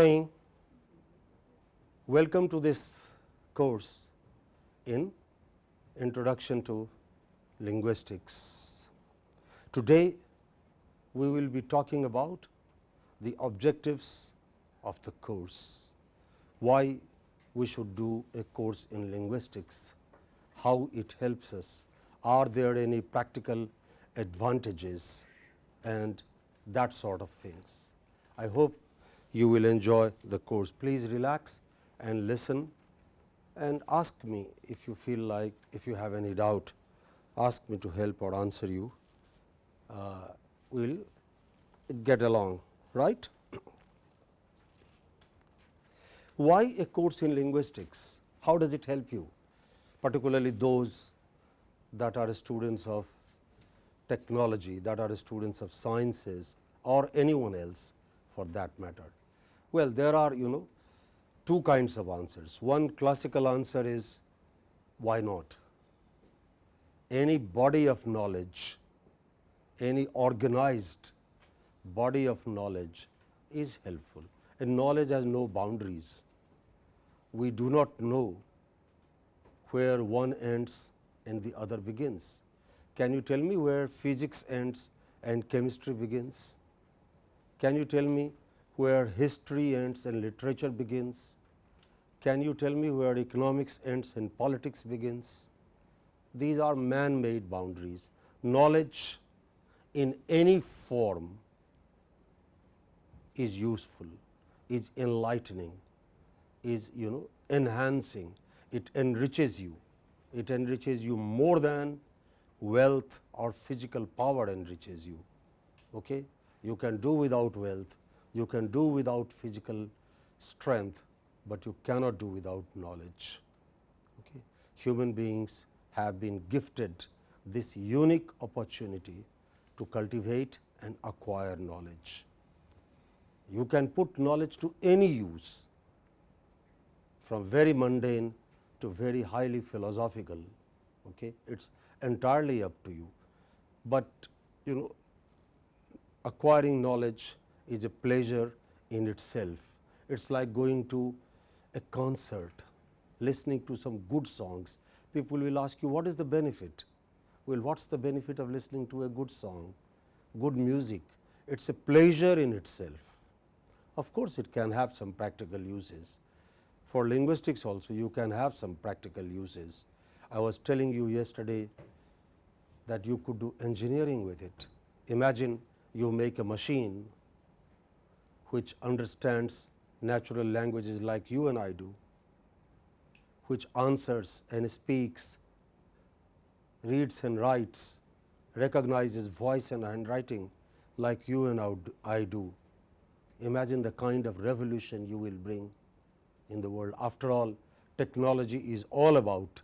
morning. Welcome to this course in Introduction to Linguistics. Today, we will be talking about the objectives of the course, why we should do a course in linguistics, how it helps us, are there any practical advantages and that sort of things. I hope you will enjoy the course. Please relax and listen and ask me if you feel like if you have any doubt ask me to help or answer you. Uh, we will get along right. Why a course in linguistics? How does it help you particularly those that are students of technology that are students of sciences or anyone else for that matter. Well, there are you know two kinds of answers. One classical answer is why not? Any body of knowledge, any organized body of knowledge is helpful and knowledge has no boundaries. We do not know where one ends and the other begins. Can you tell me where physics ends and chemistry begins? Can you tell me where history ends and literature begins? Can you tell me where economics ends and politics begins? These are man made boundaries. Knowledge in any form is useful, is enlightening, is you know enhancing, it enriches you, it enriches you more than wealth or physical power enriches you. Okay? You can do without wealth, you can do without physical strength, but you cannot do without knowledge. Okay? Human beings have been gifted this unique opportunity to cultivate and acquire knowledge. You can put knowledge to any use from very mundane to very highly philosophical. Okay? It is entirely up to you, but you know acquiring knowledge is a pleasure in itself. It is like going to a concert, listening to some good songs. People will ask you what is the benefit? Well, what is the benefit of listening to a good song, good music? It is a pleasure in itself. Of course, it can have some practical uses. For linguistics also you can have some practical uses. I was telling you yesterday that you could do engineering with it. Imagine you make a machine which understands natural languages like you and I do, which answers and speaks, reads and writes, recognizes voice and handwriting like you and I do. Imagine the kind of revolution you will bring in the world. After all, technology is all about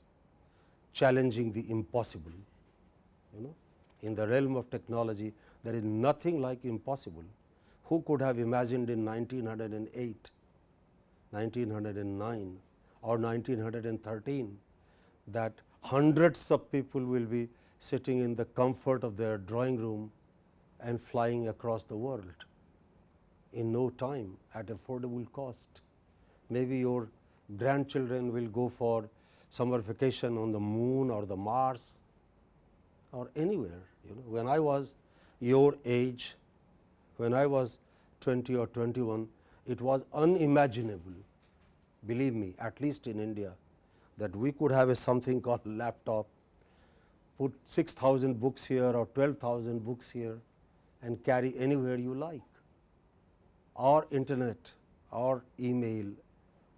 challenging the impossible. You know, in the realm of technology, there is nothing like impossible. Who could have imagined in 1908, 1909 or 1913 that hundreds of people will be sitting in the comfort of their drawing room and flying across the world in no time at affordable cost maybe your grandchildren will go for summer vacation on the moon or the Mars or anywhere. You know, when I was your age, when I was 20 or 21, it was unimaginable, believe me, at least in India, that we could have a something called laptop, put 6000 books here or 12,000 books here and carry anywhere you like or internet or email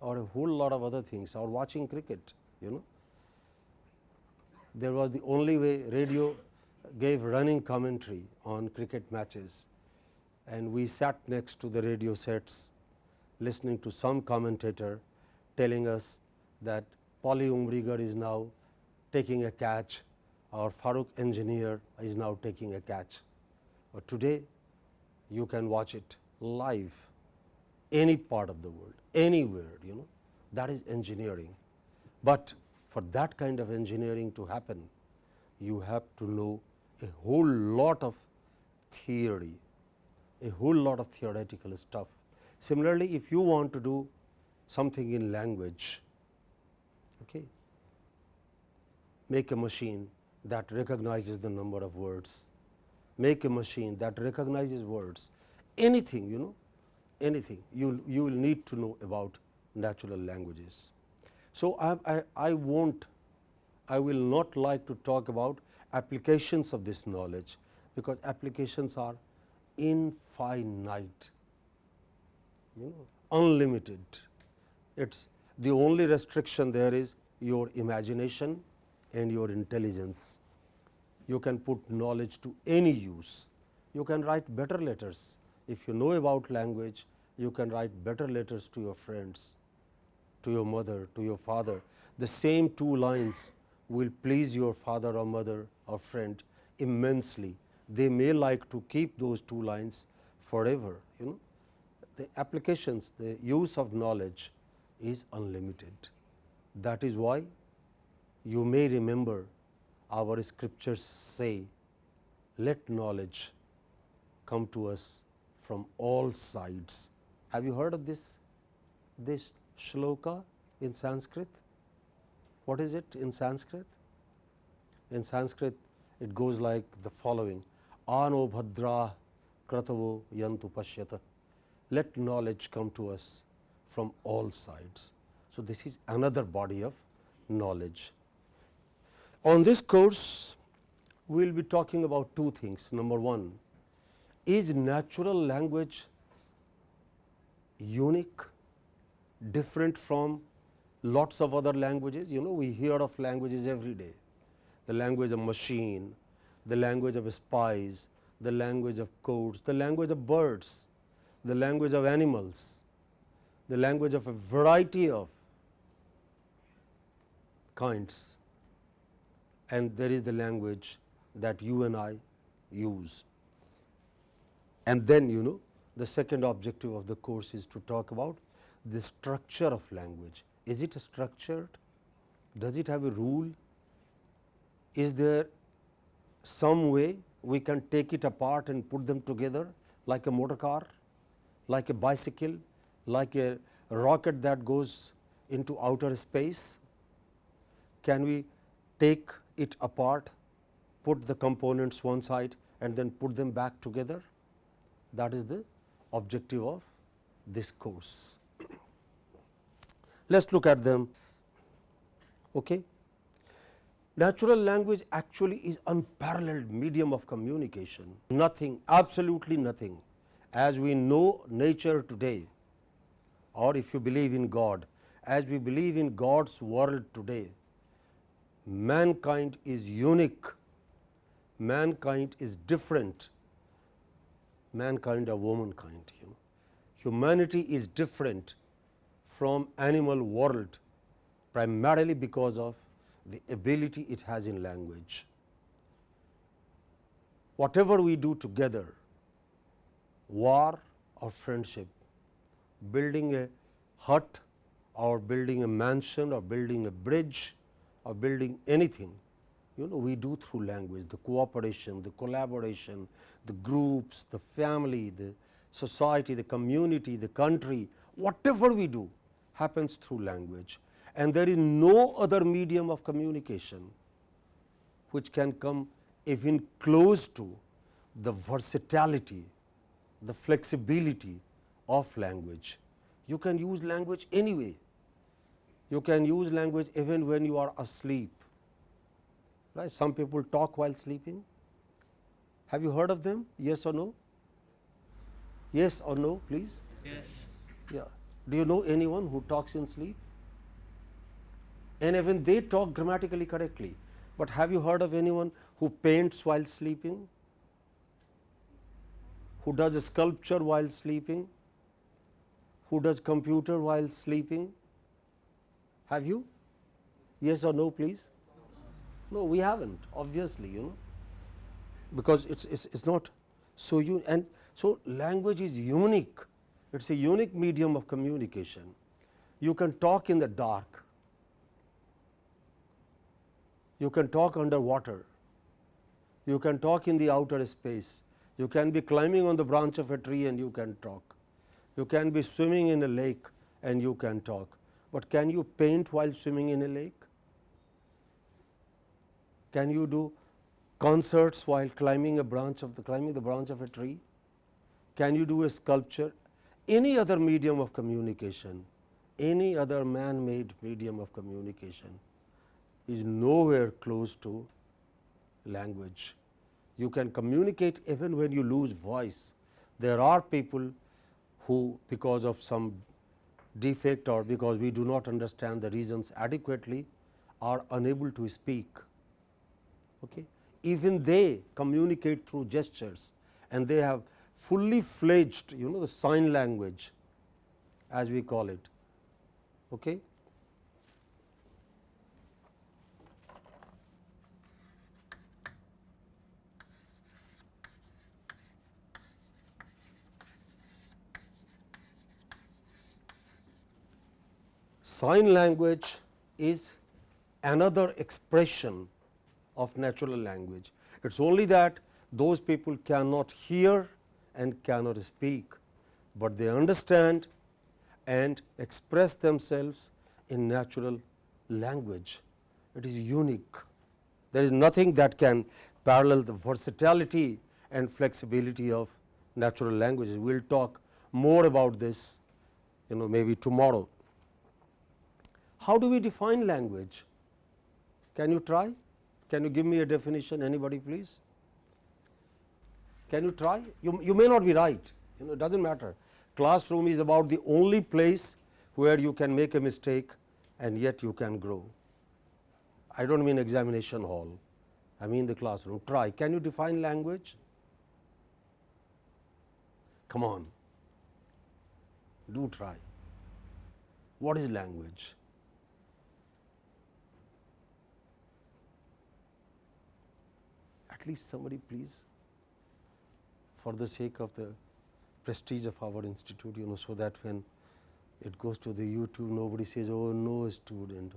or a whole lot of other things or watching cricket you know. There was the only way radio gave running commentary on cricket matches and we sat next to the radio sets listening to some commentator telling us that Polly Umrigar is now taking a catch or Farooq Engineer is now taking a catch. But today you can watch it live any part of the world anywhere you know that is engineering. But for that kind of engineering to happen you have to know a whole lot of theory, a whole lot of theoretical stuff. Similarly, if you want to do something in language, okay, make a machine that recognizes the number of words, make a machine that recognizes words, anything you know, anything you you will need to know about natural languages. So, I, I, I won't I will not like to talk about applications of this knowledge, because applications are infinite, you know, unlimited. It is the only restriction there is your imagination and your intelligence. You can put knowledge to any use. You can write better letters. If you know about language, you can write better letters to your friends, to your mother, to your father. The same two lines will please your father or mother or friend immensely. They may like to keep those two lines forever. You know, the applications, the use of knowledge is unlimited. That is why you may remember our scriptures say, let knowledge come to us from all sides. Have you heard of this, this shloka in Sanskrit? What is it in Sanskrit? In Sanskrit, it goes like the following Ano Bhadra Kratavo Yantu Pashyata. Let knowledge come to us from all sides. So, this is another body of knowledge. On this course, we will be talking about two things. Number one, is natural language unique, different from lots of other languages. You know, we hear of languages every day, the language of machine, the language of spies, the language of codes, the language of birds, the language of animals, the language of a variety of kinds and there is the language that you and I use. And then you know the second objective of the course is to talk about the structure of language is it structured? Does it have a rule? Is there some way we can take it apart and put them together like a motor car, like a bicycle, like a rocket that goes into outer space? Can we take it apart, put the components one side and then put them back together? That is the objective of this course. Let us look at them. Okay. Natural language actually is unparalleled medium of communication, nothing, absolutely nothing as we know nature today or if you believe in God, as we believe in God's world today, mankind is unique, mankind is different, mankind or womankind. You know. Humanity is different from animal world primarily because of the ability it has in language. Whatever we do together, war or friendship, building a hut or building a mansion or building a bridge or building anything, you know we do through language, the cooperation, the collaboration, the groups, the family, the society, the community, the country, whatever we do, happens through language and there is no other medium of communication which can come even close to the versatility, the flexibility of language. You can use language anyway. You can use language even when you are asleep. Right? Some people talk while sleeping. Have you heard of them? Yes or no? Yes or no, please? Yes. Yeah. Do you know anyone who talks in sleep? And even they talk grammatically correctly, but have you heard of anyone who paints while sleeping? Who does a sculpture while sleeping? Who does computer while sleeping? Have you? Yes or no, please? No, we haven't, obviously, you know, because it's, it's, it's not so you and so language is unique it is a unique medium of communication. You can talk in the dark, you can talk underwater, you can talk in the outer space, you can be climbing on the branch of a tree and you can talk. You can be swimming in a lake and you can talk, but can you paint while swimming in a lake? Can you do concerts while climbing a branch of the climbing the branch of a tree? Can you do a sculpture? Any other medium of communication, any other man made medium of communication is nowhere close to language. You can communicate even when you lose voice. There are people who because of some defect or because we do not understand the reasons adequately are unable to speak. Okay. Even they communicate through gestures and they have fully fledged you know the sign language as we call it. Okay. Sign language is another expression of natural language. It is only that those people cannot hear and cannot speak, but they understand and express themselves in natural language. It is unique. There is nothing that can parallel the versatility and flexibility of natural languages. We will talk more about this you know maybe tomorrow. How do we define language? Can you try? Can you give me a definition anybody please? Can you try? You, you may not be right, you know it does not matter. Classroom is about the only place where you can make a mistake and yet you can grow. I do not mean examination hall, I mean the classroom. Try. Can you define language? Come on, do try. What is language? Least somebody please for the sake of the prestige of our institute you know so that when it goes to the YouTube nobody says oh no student.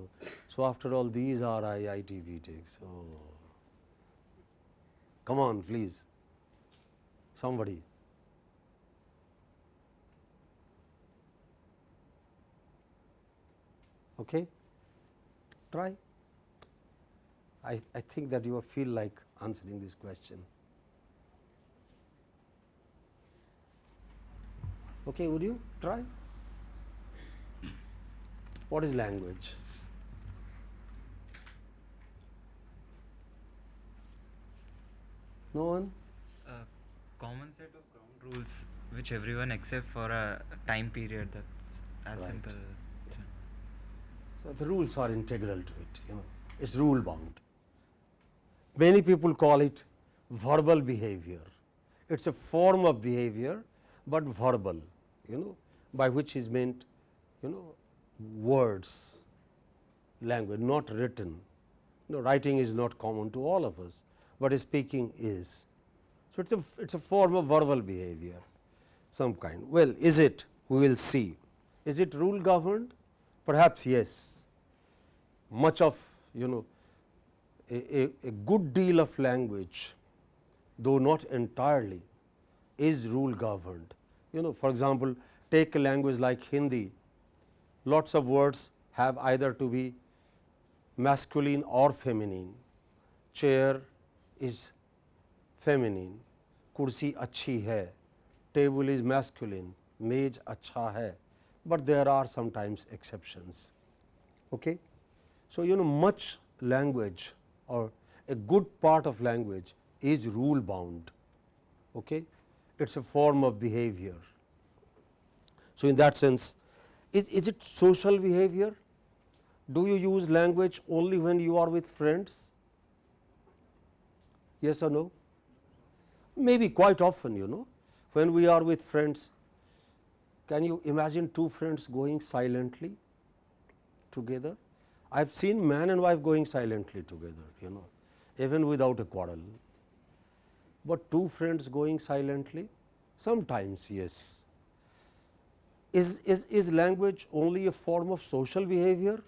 So, after all these are IIT BTechs. Oh. Come on please somebody. Okay? Try. I, I think that you feel like answering this question. Okay, would you try? What is language? No one? A common set of ground rules which everyone accept for a time period that's as Right. simple. So, the rules are integral to it, you know, it is rule bound. Many people call it verbal behavior. It is a form of behavior, but verbal, you know, by which is meant, you know, words, language, not written. You know, writing is not common to all of us, but speaking is. So, it is a, it's a form of verbal behavior, some kind. Well, is it? We will see. Is it rule governed? Perhaps yes. Much of you know a, a good deal of language, though not entirely, is rule governed. You know, for example, take a language like Hindi, lots of words have either to be masculine or feminine. Chair is feminine, kursi achhi hai, table is masculine, Mej acha hai, but there are sometimes exceptions. Okay? So, you know much language or a good part of language is rule bound. Okay? It is a form of behavior. So, in that sense is, is it social behavior? Do you use language only when you are with friends? Yes or no? Maybe quite often you know when we are with friends. Can you imagine two friends going silently together? I have seen man and wife going silently together you know even without a quarrel, but two friends going silently sometimes yes. Is, is, is language only a form of social behavior?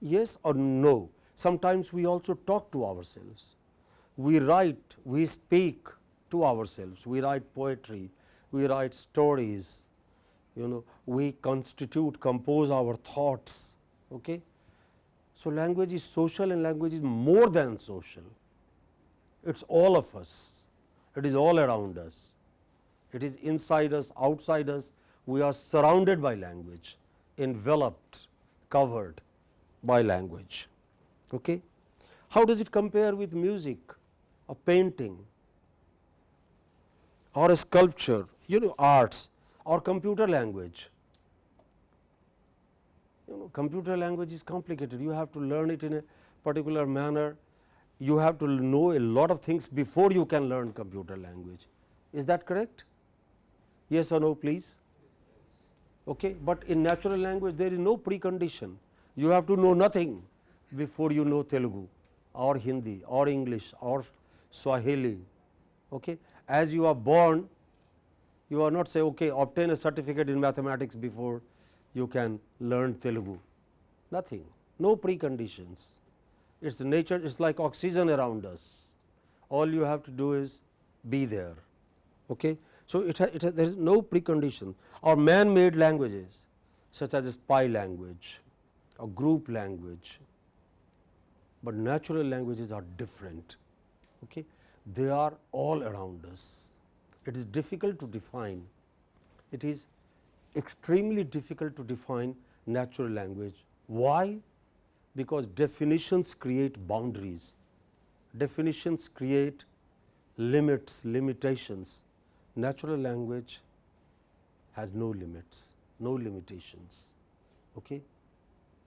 Yes or no? Sometimes we also talk to ourselves. We write, we speak to ourselves, we write poetry, we write stories, you know, we constitute, compose our thoughts. Okay? So, language is social and language is more than social. It is all of us, it is all around us, it is inside us, outside us, we are surrounded by language, enveloped, covered by language. Okay? How does it compare with music, a painting or a sculpture, you know arts or computer language? You know computer language is complicated, you have to learn it in a particular manner, you have to know a lot of things before you can learn computer language. Is that correct? Yes or no please? Okay. But in natural language there is no precondition, you have to know nothing before you know Telugu or Hindi or English or Swahili. Okay. As you are born, you are not say okay, obtain a certificate in mathematics before you can learn Telugu, nothing, no preconditions. It is nature, it is like oxygen around us. All you have to do is be there. Okay. So, it, ha, it ha, there is no precondition or man made languages such as a spy language or group language, but natural languages are different. Okay. They are all around us. It is difficult to define. It is extremely difficult to define natural language. Why? Because definitions create boundaries, definitions create limits, limitations. Natural language has no limits, no limitations. Okay?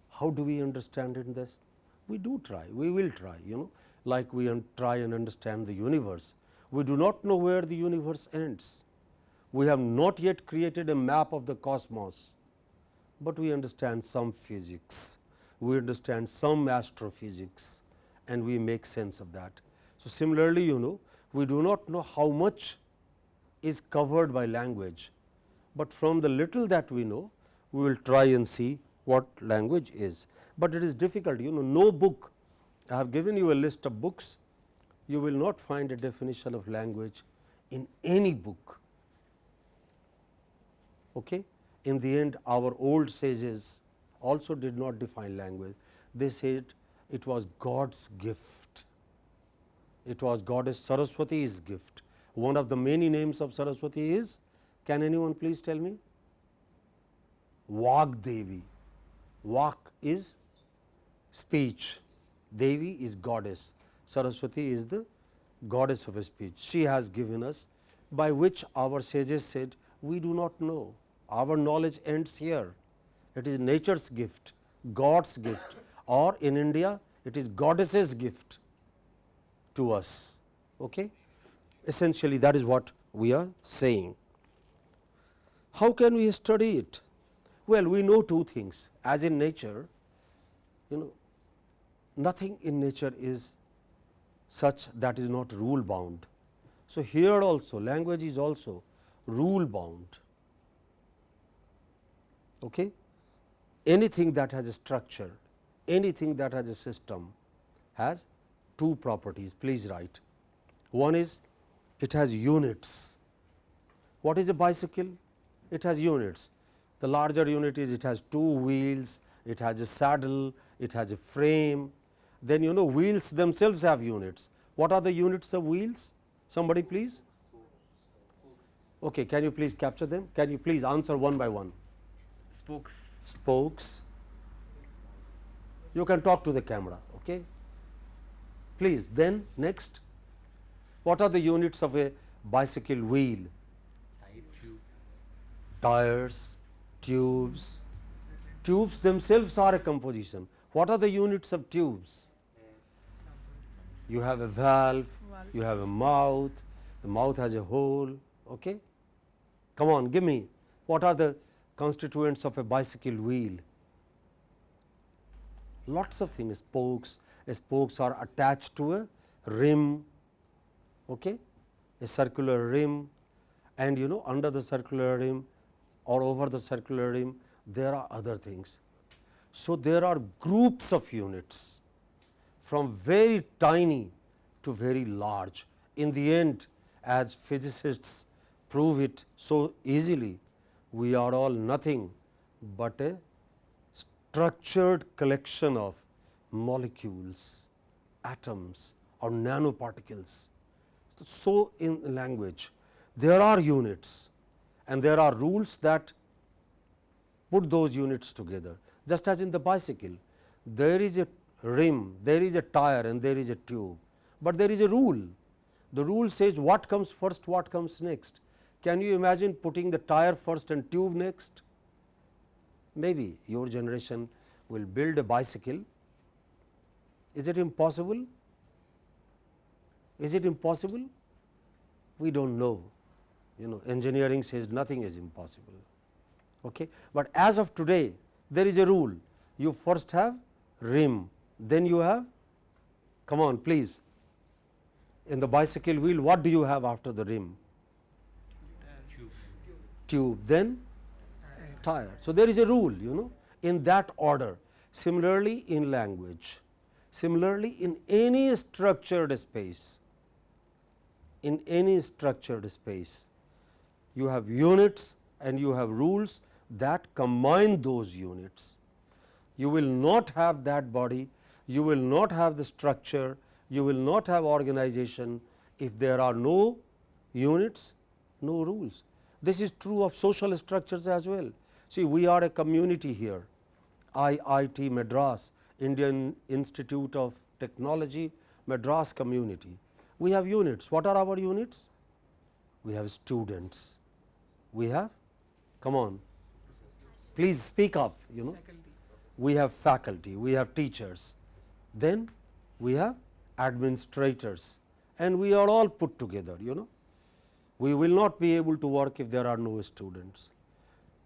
How do we understand in this? We do try, we will try, you know, like we try and understand the universe. We do not know where the universe ends. We have not yet created a map of the cosmos, but we understand some physics, we understand some astrophysics and we make sense of that. So, similarly, you know, we do not know how much is covered by language, but from the little that we know, we will try and see what language is, but it is difficult you know no book I have given you a list of books you will not find a definition of language in any book. Okay. In the end our old sages also did not define language, they said it was God's gift, it was goddess Saraswati's gift. One of the many names of Saraswati is, can anyone please tell me? Vagdevi. Vak is speech, Devi is goddess, Saraswati is the goddess of speech. She has given us by which our sages said we do not know, our knowledge ends here. It is nature's gift, God's gift or in India it is goddess's gift to us. Okay? Essentially that is what we are saying. How can we study it? Well, we know two things as in nature you know nothing in nature is such that is not rule bound. So, here also language is also rule bound. Okay? Anything that has a structure, anything that has a system has two properties, please write. One is it has units. What is a bicycle? It has units. The larger unit is it has two wheels, it has a saddle, it has a frame. Then you know wheels themselves have units. What are the units of wheels? Somebody please? Okay, can you please capture them? Can you please answer one by one? Spokes. Spokes. You can talk to the camera. Okay. Please, then next, what are the units of a bicycle wheel? Tires, tubes. Tubes themselves are a composition. What are the units of tubes? You have a valve, you have a mouth, the mouth has a hole. Okay? Come on, give me what are the constituents of a bicycle wheel? Lots of things, spokes, spokes are attached to a rim, okay? a circular rim and you know under the circular rim or over the circular rim there are other things. So, there are groups of units from very tiny to very large. In the end as physicists prove it so easily. We are all nothing but a structured collection of molecules, atoms or nanoparticles. So, in language there are units and there are rules that put those units together just as in the bicycle there is a rim, there is a tire and there is a tube, but there is a rule. The rule says what comes first, what comes next. Can you imagine putting the tire first and tube next? Maybe your generation will build a bicycle. Is it impossible? Is it impossible? We do not know. You know, engineering says nothing is impossible. Okay? But as of today, there is a rule. You first have rim, then you have, come on please, in the bicycle wheel what do you have after the rim? Tube. Then tire. So, there is a rule you know in that order. Similarly, in language, similarly in any structured space, in any structured space, you have units and you have rules that combine those units. You will not have that body you will not have the structure, you will not have organization if there are no units, no rules. This is true of social structures as well. See, we are a community here, IIT Madras, Indian Institute of Technology, Madras community. We have units. What are our units? We have students. We have, come on, please speak up, you know. We have faculty, we have teachers, then we have administrators and we are all put together you know. We will not be able to work if there are no students.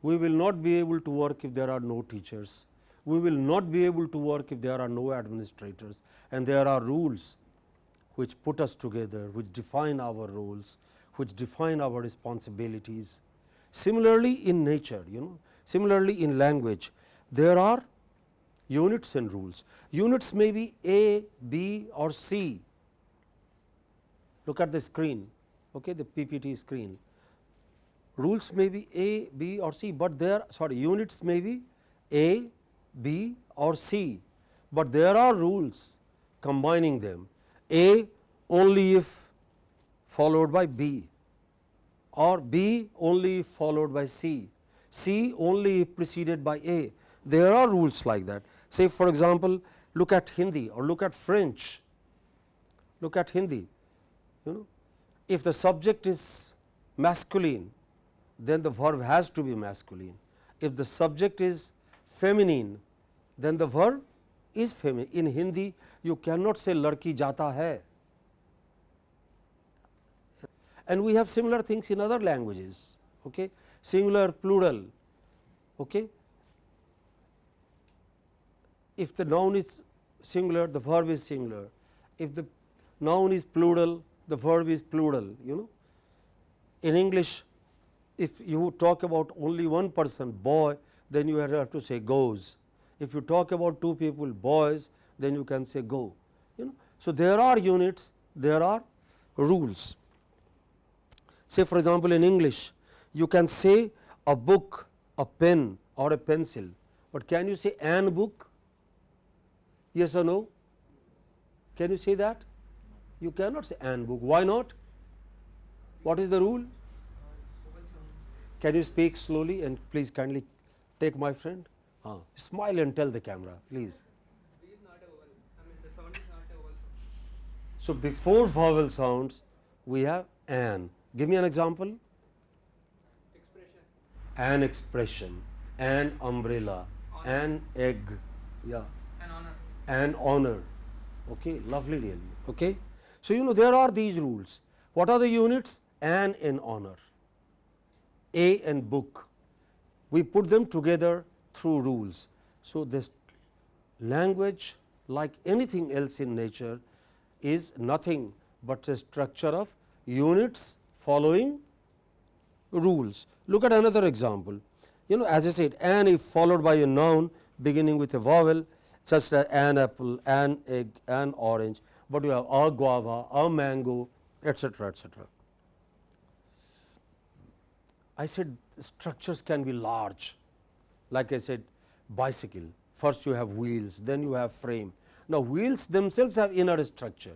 We will not be able to work if there are no teachers. We will not be able to work if there are no administrators and there are rules which put us together, which define our roles, which define our responsibilities. Similarly, in nature, you know, similarly in language, there are units and rules. Units may be A, B or C. Look at the screen, okay, the PPT screen. Rules may be A, B or C, but there sorry units may be A, B or C, but there are rules combining them A only if followed by B or B only if followed by C, C only if preceded by A. There are rules like that. Say for example, look at Hindi or look at French, look at Hindi. You know, if the subject is masculine, then the verb has to be masculine. If the subject is feminine, then the verb is feminine. In Hindi, you cannot say larki jata hai. And we have similar things in other languages, okay? singular, plural. Okay? if the noun is singular the verb is singular if the noun is plural the verb is plural you know. In english if you talk about only one person boy then you have to say goes. If you talk about two people boys then you can say go you know. So there are units there are rules. Say for example in english you can say a book a pen or a pencil. But can you say an book? Yes or no? Can you say that? You cannot say an book. Why not? What is the rule? Can you speak slowly and please kindly take my friend? Uh, smile and tell the camera, please. So, before vowel sounds, we have an. Give me an example. Expression. An expression, an umbrella, an egg. Yeah and honor. Okay, lovely really. Okay. So, you know there are these rules. What are the units? An and honor, A and book. We put them together through rules. So, this language like anything else in nature is nothing but a structure of units following rules. Look at another example. You know as I said an if followed by a noun beginning with a vowel such as an apple, an egg, an orange, but you have a guava, a mango, etc., etc. I said structures can be large, like I said bicycle, first you have wheels, then you have frame. Now, wheels themselves have inner structure,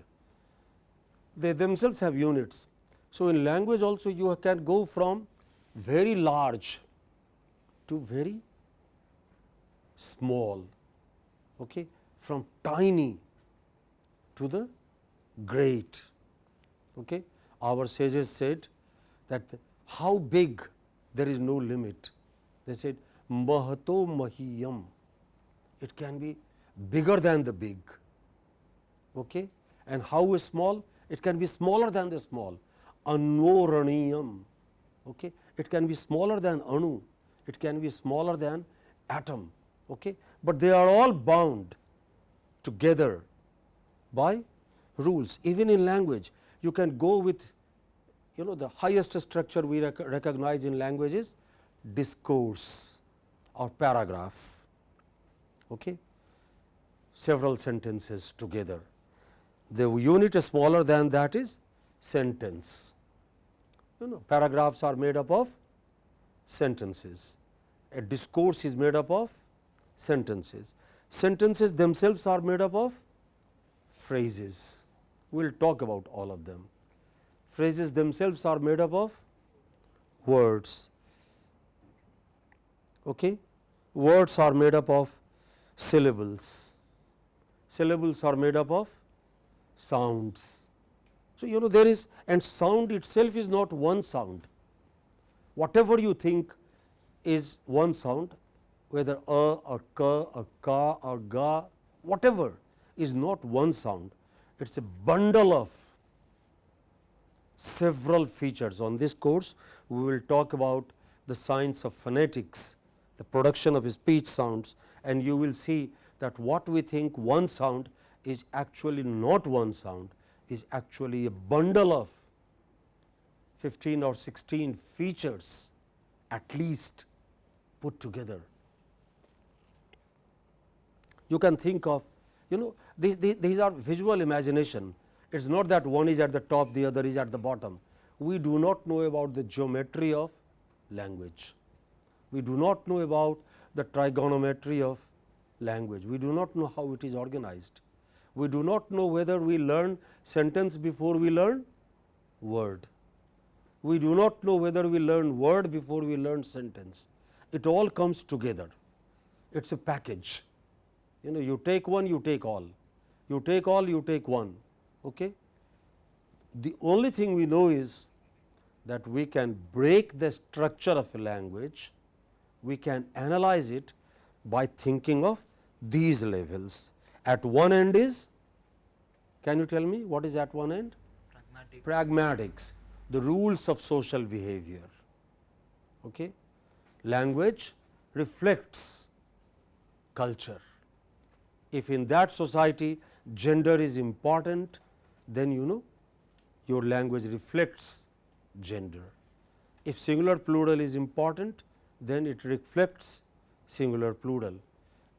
they themselves have units. So, in language also you can go from very large to very small, okay, from tiny to the great. Okay. Our sages said that how big there is no limit. They said mahato mahiyam, it can be bigger than the big. Okay. And how small? It can be smaller than the small. Anoraniyam, okay. it can be smaller than anu, it can be smaller than atom, okay. but they are all bound together by rules. Even in language, you can go with you know the highest structure we rec recognize in language is discourse or paragraphs, okay. several sentences together. The unit smaller than that is sentence. You know paragraphs are made up of sentences, a discourse is made up of sentences. Sentences themselves are made up of phrases. We will talk about all of them. Phrases themselves are made up of words. Okay? Words are made up of syllables. Syllables are made up of sounds. So, you know there is and sound itself is not one sound. Whatever you think is one sound whether a or ka or ka or ga whatever is not one sound, it is a bundle of several features. On this course, we will talk about the science of phonetics, the production of speech sounds and you will see that what we think one sound is actually not one sound, is actually a bundle of 15 or 16 features at least put together you can think of you know these, these, these are visual imagination. It is not that one is at the top, the other is at the bottom. We do not know about the geometry of language. We do not know about the trigonometry of language. We do not know how it is organized. We do not know whether we learn sentence before we learn word. We do not know whether we learn word before we learn sentence. It all comes together. It is a package you know you take one you take all. You take all you take one. Okay? The only thing we know is that we can break the structure of a language. We can analyze it by thinking of these levels. At one end is can you tell me what is at one end? Pragmatic. pragmatics. The rules of social behavior. Okay? Language reflects culture if in that society gender is important, then you know your language reflects gender. If singular plural is important, then it reflects singular plural.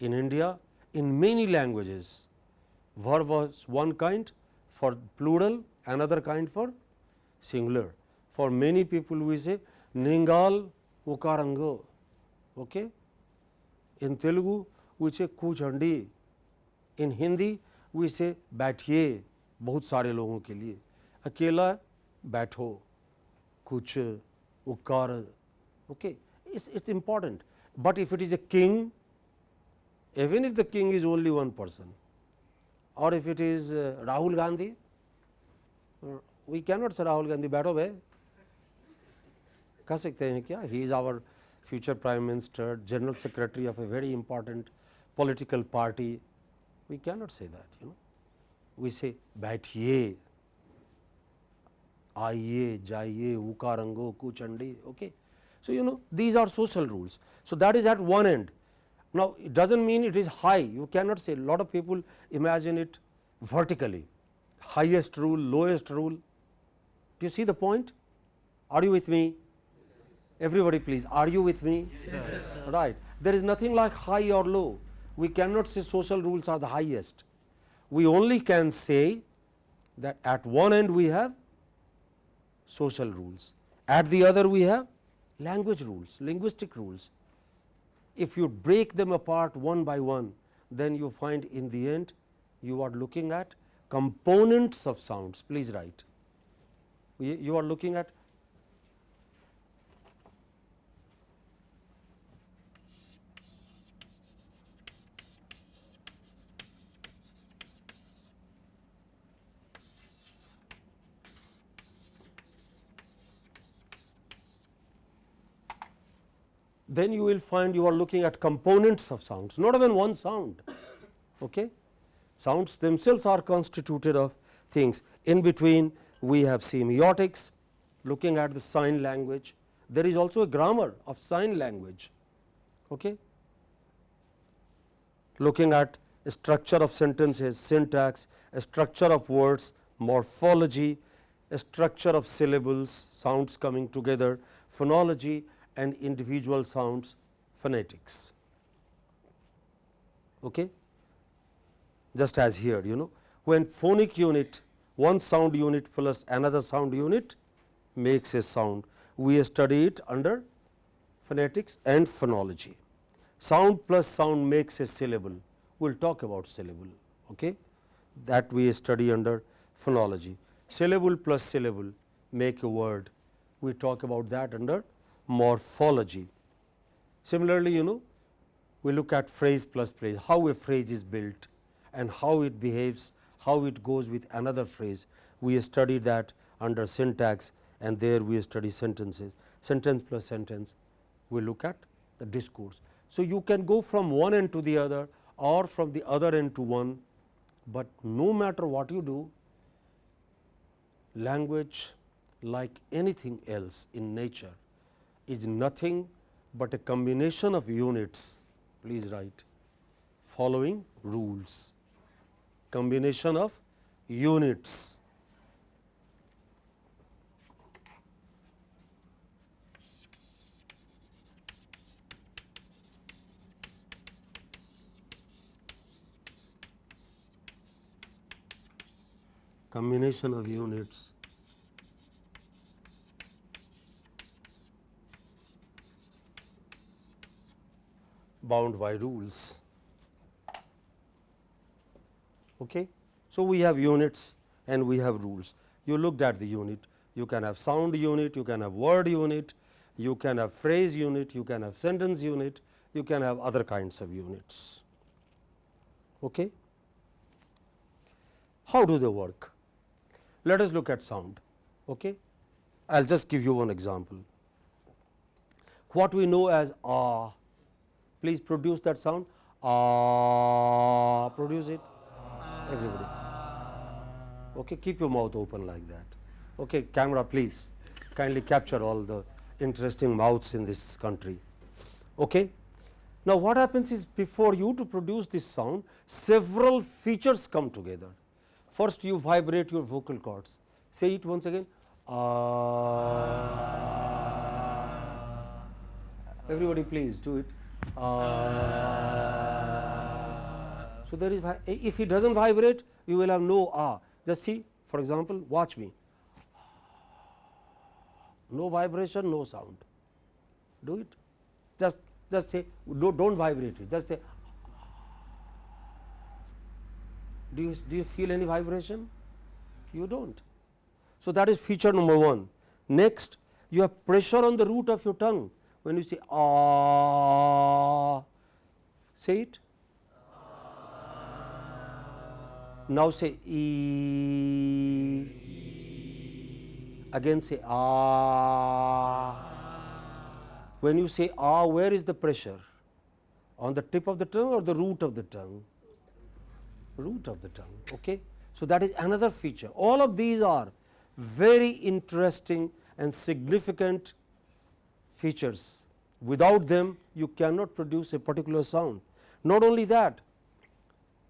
In India, in many languages, verb was one kind for plural, another kind for singular. For many people, we say Ningal Ukarango. Okay? In Telugu, we say Kuchandi. इन हिंदी वो इसे बैठिए बहुत सारे लोगों के लिए। अकेला बैठो, कुछ वो कर okay it's it's important but if it is a king even if the king is only one person और if it is Rahul Gandhi we can not say Rahul Gandhi बैठो भाई। कह सकते हैं क्या? He is our future prime minister general secretary of a very important political party we cannot say that, you know. We say baithiye, आइए जाइए उकारंगो kuchandi okay so you know these are social rules so that is at one end now it doesn't mean it is high you cannot say a lot of people imagine it vertically highest rule lowest rule do you see the point are you with me everybody please are you with me yes. right there is nothing like high or low we cannot say social rules are the highest. We only can say that at one end we have social rules, at the other we have language rules, linguistic rules. If you break them apart one by one, then you find in the end you are looking at components of sounds. Please write. You are looking at then you will find you are looking at components of sounds, not even one sound. Okay? Sounds themselves are constituted of things. In between, we have semiotics, looking at the sign language. There is also a grammar of sign language. Okay? Looking at structure of sentences, syntax, a structure of words, morphology, a structure of syllables, sounds coming together, phonology and individual sounds phonetics. Okay? Just as here you know when phonic unit one sound unit plus another sound unit makes a sound we study it under phonetics and phonology. Sound plus sound makes a syllable we will talk about syllable okay? that we study under phonology. Syllable plus syllable make a word we talk about that under morphology. Similarly, you know we look at phrase plus phrase, how a phrase is built and how it behaves, how it goes with another phrase. We study that under syntax and there we study sentences, sentence plus sentence, we look at the discourse. So, you can go from one end to the other or from the other end to one, but no matter what you do, language like anything else in nature is nothing but a combination of units, please write following rules, combination of units. combination of units bound by rules. Okay. So, we have units and we have rules. You looked at the unit, you can have sound unit, you can have word unit, you can have phrase unit, you can have sentence unit, you can have other kinds of units. Okay. How do they work? Let us look at sound. Okay. I will just give you one example. What we know as ah Please produce that sound. Ah, produce it. Everybody. Okay, keep your mouth open like that. Okay, camera, please kindly capture all the interesting mouths in this country. Okay. Now, what happens is before you to produce this sound, several features come together. First, you vibrate your vocal cords. Say it once again. Ah. Everybody, please do it. Uh, so there is if it does not vibrate you will have no ah just see for example watch me. No vibration no sound. Do it. Just just say do not vibrate it. Just say do you do you feel any vibration? You do not so that is feature number 1 next you have pressure on the root of your tongue when you say ah, say it. Now say e. Again say ah. When you say ah, where is the pressure? On the tip of the tongue or the root of the tongue? Root of the tongue. Okay. So, that is another feature. All of these are very interesting and significant features. Without them you cannot produce a particular sound. Not only that,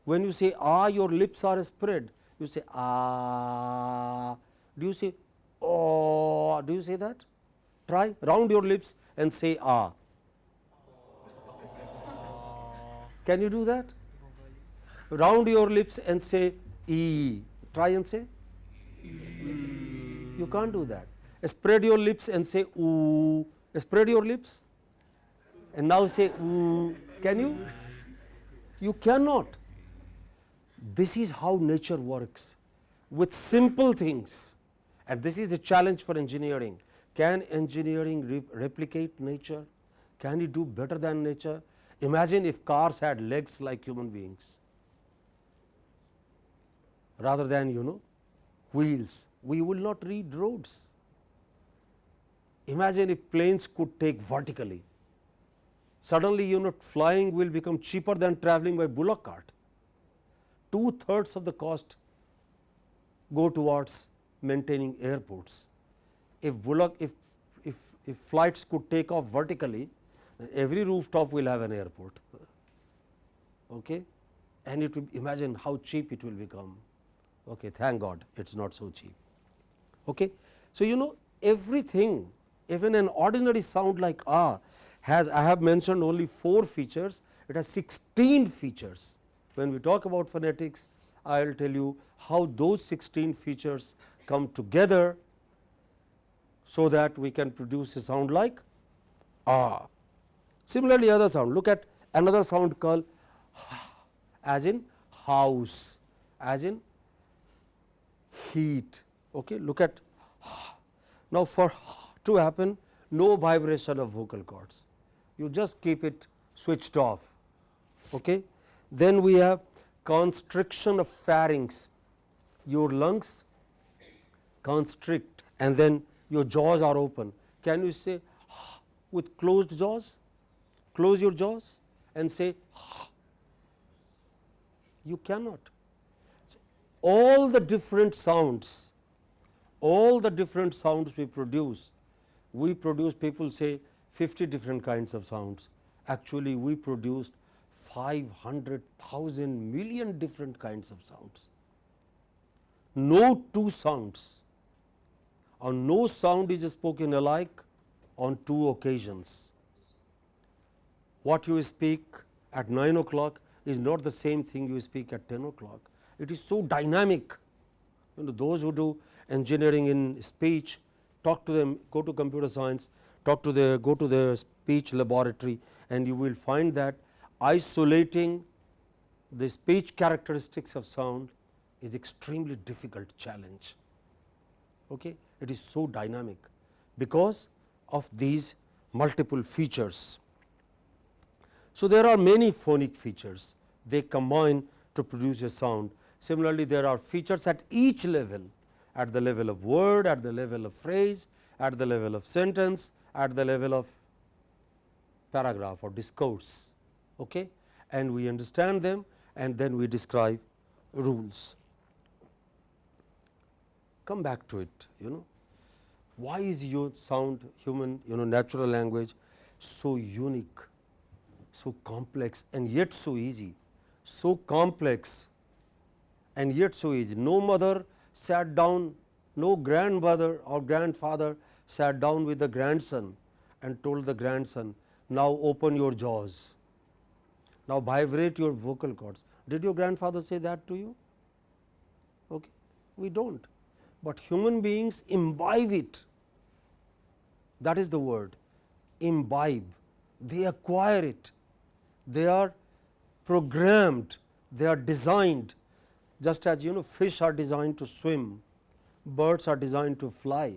when you say ah your lips are spread, you say ah. Do you say oh? Do you say that? Try round your lips and say ah. Can you do that? Round your lips and say e. Try and say. You can't do that. Spread your lips and say oo Spread your lips and now say, mm, can you? You cannot. This is how nature works with simple things and this is the challenge for engineering. Can engineering re replicate nature? Can it do better than nature? Imagine if cars had legs like human beings rather than you know wheels, we will not read roads. Imagine if planes could take vertically, suddenly you know flying will become cheaper than traveling by bullock cart. Two thirds of the cost go towards maintaining airports. If bullock if, if, if flights could take off vertically, every rooftop will have an airport okay? and it will imagine how cheap it will become. Okay, thank God it is not so cheap. Okay. So, you know everything even an ordinary sound like ah has I have mentioned only 4 features, it has 16 features. When we talk about phonetics, I will tell you how those 16 features come together, so that we can produce a sound like ah. Similarly, other sound look at another sound called as in house, as in heat. Okay. Look at now for to happen no vibration of vocal cords, you just keep it switched off. Okay. Then we have constriction of pharynx, your lungs constrict and then your jaws are open. Can you say with closed jaws? Close your jaws and say you cannot all the different sounds, all the different sounds we produce, we produce people say 50 different kinds of sounds. Actually, we produced 500,000 million different kinds of sounds. No two sounds or no sound is spoken alike on two occasions. What you speak at 9 o'clock is not the same thing you speak at 10 o'clock it is so dynamic. You know, those who do engineering in speech talk to them go to computer science talk to the go to the speech laboratory and you will find that isolating the speech characteristics of sound is extremely difficult challenge. Okay. It is so dynamic because of these multiple features. So, there are many phonic features they combine to produce a sound Similarly, there are features at each level at the level of word, at the level of phrase, at the level of sentence, at the level of paragraph or discourse okay? and we understand them and then we describe rules. Come back to it you know why is your sound human you know natural language so unique, so complex and yet so easy, so complex and yet so easy. No mother sat down, no grandmother or grandfather sat down with the grandson and told the grandson, now open your jaws, now vibrate your vocal cords. Did your grandfather say that to you? Okay. We do not, but human beings imbibe it that is the word imbibe, they acquire it, they are programmed, they are designed just as you know fish are designed to swim, birds are designed to fly.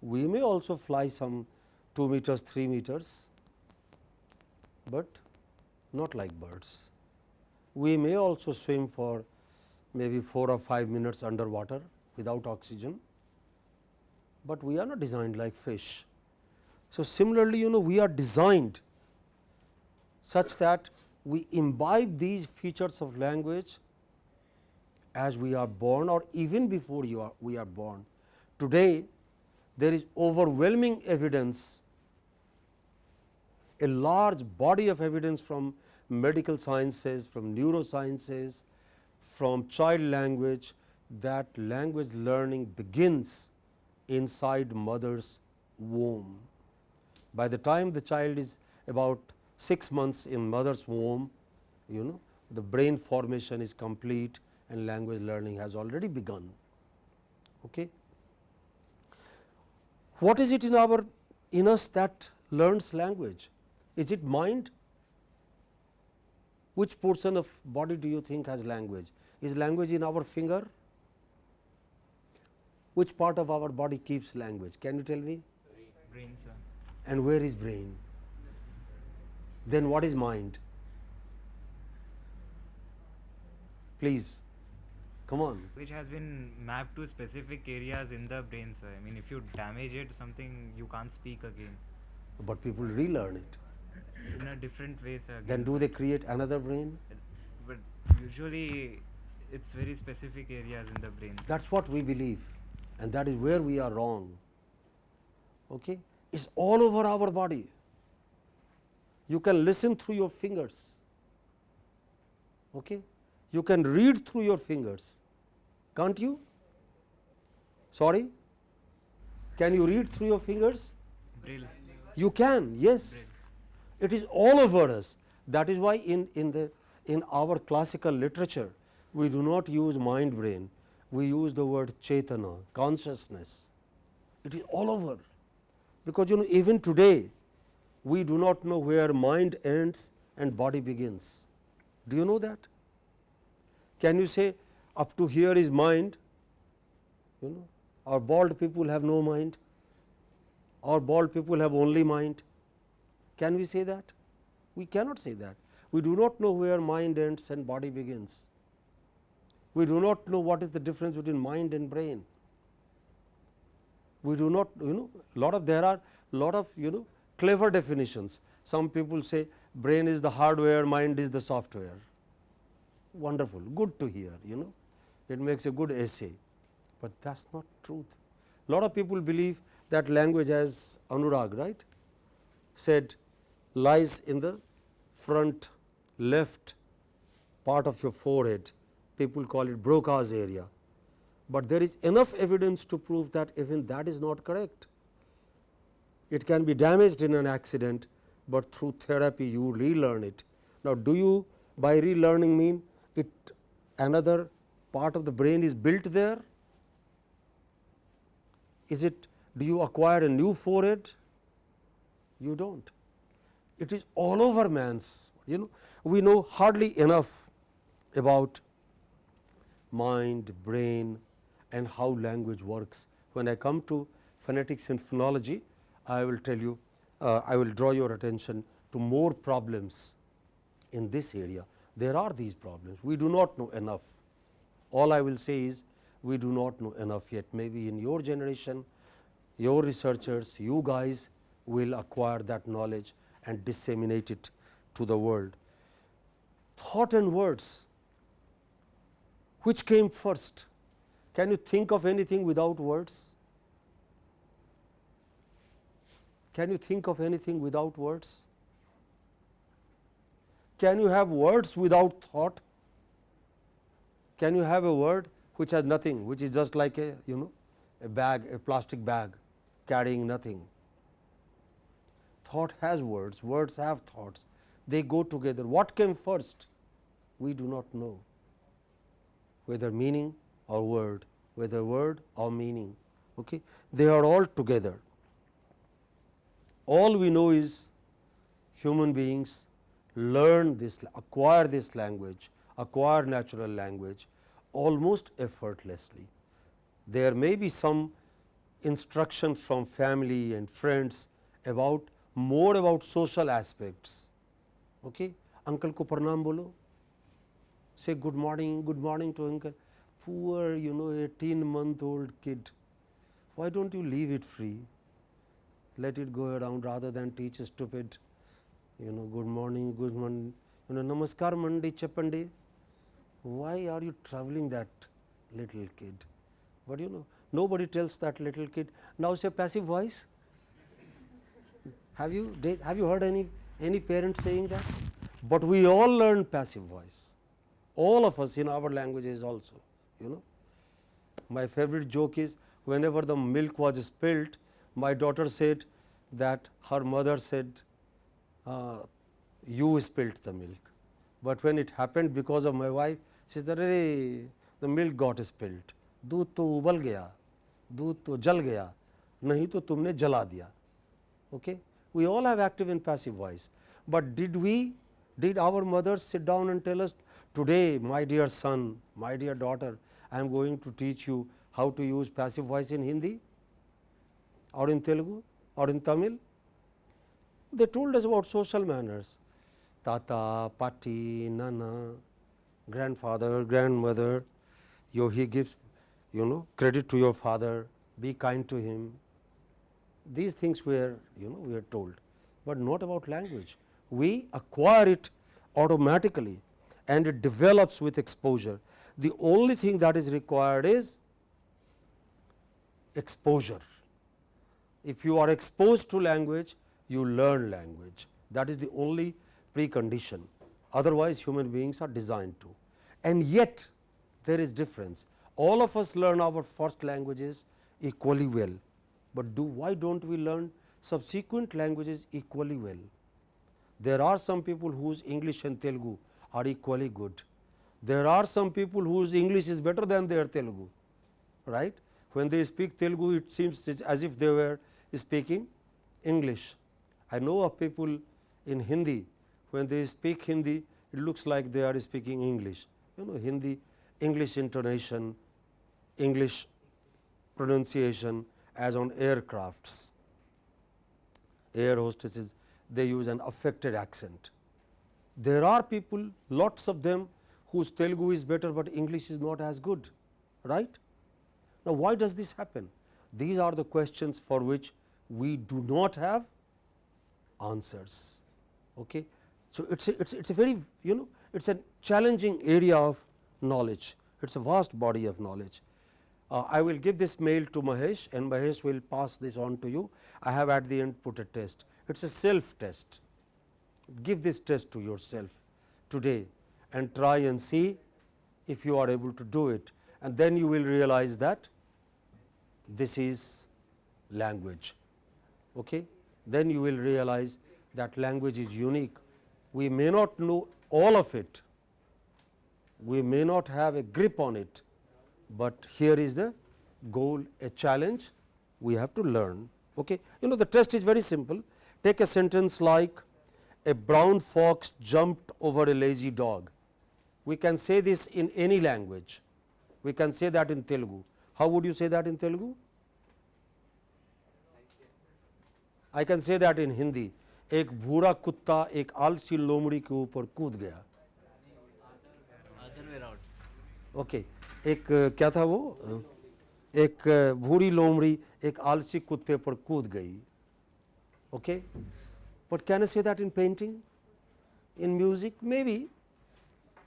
We may also fly some 2 meters, 3 meters, but not like birds. We may also swim for maybe 4 or 5 minutes underwater without oxygen, but we are not designed like fish. So, similarly you know we are designed such that we imbibe these features of language as we are born or even before you are, we are born. Today, there is overwhelming evidence, a large body of evidence from medical sciences, from neurosciences, from child language that language learning begins inside mother's womb. By the time the child is about 6 months in mother's womb, you know the brain formation is complete and language learning has already begun. Okay. What is it in our in us that learns language? Is it mind? Which portion of body do you think has language? Is language in our finger? Which part of our body keeps language? Can you tell me? Brain, sir. And where is brain? Then what is mind? Please, come on. Which has been mapped to specific areas in the brain, sir. I mean, if you damage it, something you can't speak again. But people relearn it. In a different way, sir. Then do they create another brain? But usually, it's very specific areas in the brain. That's what we believe, and that is where we are wrong. Okay? It's all over our body. You can listen through your fingers. Okay? You can read through your fingers. Can't you? Sorry? Can you read through your fingers? Braille. You can, yes. It is all over us. That is why in, in, the, in our classical literature, we do not use mind brain, we use the word chetana, consciousness. It is all over. Because you know, even today, we do not know where mind ends and body begins. Do you know that? Can you say up to here is mind? You know, our bald people have no mind or bald people have only mind. Can we say that? We cannot say that. We do not know where mind ends and body begins. We do not know what is the difference between mind and brain. We do not, you know, lot of there are lot of you know clever definitions. Some people say brain is the hardware, mind is the software. Wonderful, good to hear, you know, it makes a good essay, but that's not truth. Lot of people believe that language as Anurag, right, said lies in the front left part of your forehead. People call it Broca's area, but there is enough evidence to prove that even that is not correct. It can be damaged in an accident, but through therapy you relearn it. Now, do you by relearning mean it another part of the brain is built there? Is it do you acquire a new forehead? You do not. It is all over man's you know we know hardly enough about mind, brain and how language works. When I come to phonetics and phonology, I will tell you, uh, I will draw your attention to more problems in this area. There are these problems, we do not know enough. All I will say is we do not know enough yet. Maybe in your generation, your researchers, you guys will acquire that knowledge and disseminate it to the world. Thought and words, which came first? Can you think of anything without words? Can you think of anything without words? Can you have words without thought? Can you have a word which has nothing, which is just like a you know a bag, a plastic bag carrying nothing? Thought has words, words have thoughts, they go together. What came first? We do not know whether meaning or word, whether word or meaning. Okay? They are all together. All we know is human beings learn this, acquire this language, acquire natural language almost effortlessly. There may be some instruction from family and friends about more about social aspects. Okay? Uncle ko pranam bolo, say good morning, good morning to uncle. Poor, you know, 18 month old kid. Why don't you leave it free? Let it go around rather than teach a stupid, you know, good morning, good morning, you know, namaskar mandi chapandi. Why are you traveling that little kid? But you know, nobody tells that little kid, now say passive voice. Have you did, have you heard any any parent saying that? But we all learn passive voice, all of us in our languages also. You know, my favorite joke is whenever the milk was spilled, my daughter said that her mother said, uh, "You spilled the milk." But when it happened because of my wife, she said, "Arey, the milk got spilled. दूध तो उबल गया, दूध तो जल गया, नहीं तो तुमने जला दिया." Okay, We all have active and passive voice, but did we did our mothers sit down and tell us today my dear son, my dear daughter, I am going to teach you how to use passive voice in Hindi or in Telugu or in Tamil. They told us about social manners, tata, patti, nana, grandfather, grandmother, you, he gives you know credit to your father, be kind to him. These things were you know we are told, but not about language. We acquire it automatically and it develops with exposure. The only thing that is required is exposure. If you are exposed to language, you learn language. That is the only precondition. Otherwise, human beings are designed to. And yet, there is difference. All of us learn our first languages equally well, but do why do not we learn subsequent languages equally well? There are some people whose English and Telugu are equally good. There are some people whose English is better than their Telugu, right. When they speak Telugu, it seems as if they were speaking English. I know of people in Hindi, when they speak Hindi, it looks like they are speaking English. You know Hindi, English intonation, English pronunciation as on aircrafts. Air hostesses, they use an affected accent. There are people, lots of them whose Telugu is better, but English is not as good, right. Now, why does this happen? These are the questions for which we do not have answers. Okay. So, it is a, it's, it's a very you know it is a challenging area of knowledge, it is a vast body of knowledge. Uh, I will give this mail to Mahesh and Mahesh will pass this on to you. I have at the end put a test, it is a self test. Give this test to yourself today and try and see if you are able to do it and then you will realize that this is language. Okay? Then you will realize that language is unique. We may not know all of it, we may not have a grip on it, but here is the goal a challenge we have to learn. Okay? You know the test is very simple. Take a sentence like a brown fox jumped over a lazy dog. We can say this in any language. We can say that in Telugu. How would you say that in Telugu? I can say that in Hindi. एक भूरा कुत्ता एक आलसी लोमड़ी के ऊपर कूद गया ओके okay. एक क्या था वो एक भूरी लोमड़ी एक आलसी कुत्ते पर कूद गई okay but can I say that in painting in music maybe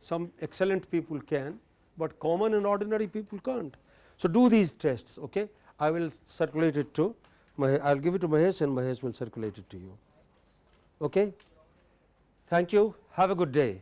some excellent people can, but common and ordinary people can't. So, do these tests. Okay? I will circulate it to I will give it to Mahesh and Mahesh will circulate it to you. Okay? Thank you. Have a good day.